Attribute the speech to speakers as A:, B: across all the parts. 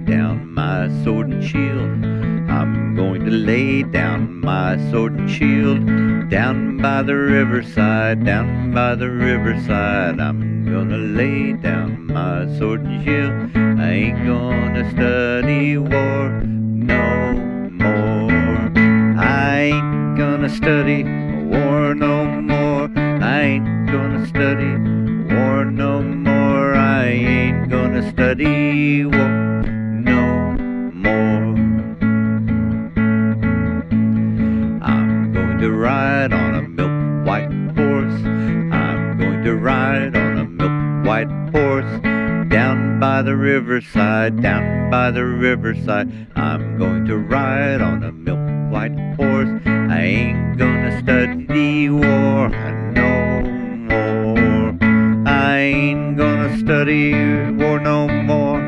A: down my sword and shield. I'm going to lay down my sword and shield down by the riverside, down by the riverside. I'm gonna lay down my sword and shield. I ain't gonna study war no more. I ain't gonna study war no more. I ain't gonna study war no more. I ain't gonna study war going to ride on a milk white horse. I'm going to ride on a milk white horse. Down by the riverside, down by the riverside. I'm going to ride on a milk white horse. I ain't gonna study war no more. I ain't gonna study war no more.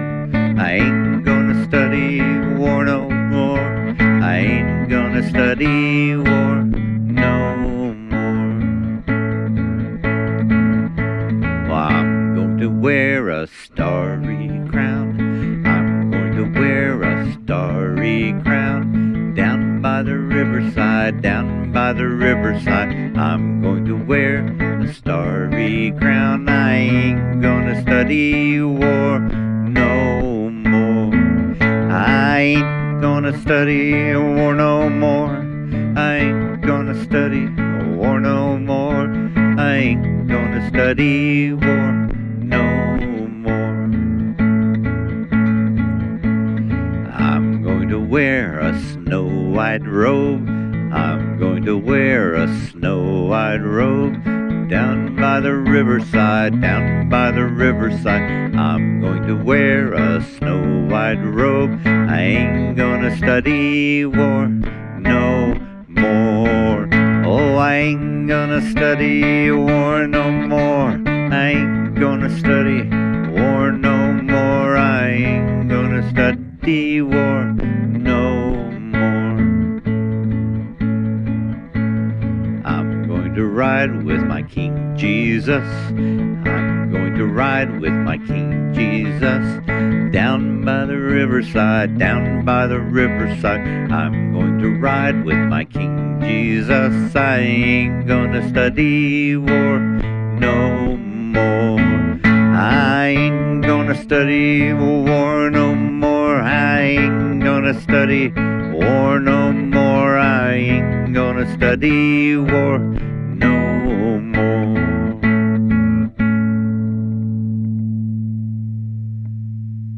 A: I ain't gonna study war no more. I ain't gonna study war a starry crown. I'm going to wear a starry crown. Down by the riverside, down by the riverside. I'm going to wear a starry crown. I ain't gonna study war no more. I ain't gonna study war no more. I ain't gonna study war no more. I ain't gonna study war wear a snow white robe. I'm going to wear a snow white robe. Down by the riverside, down by the riverside. I'm going to wear a snow white robe. I ain't gonna study war no more. Oh, I ain't gonna study war no more. I ain't gonna study war no ride with my King Jesus. I'm going to ride with my King Jesus. Down by the riverside, down by the riverside. I'm going to ride with my King Jesus. I ain't gonna study war no more. I ain't gonna study war no more. I ain't gonna study war no more. I ain't gonna study war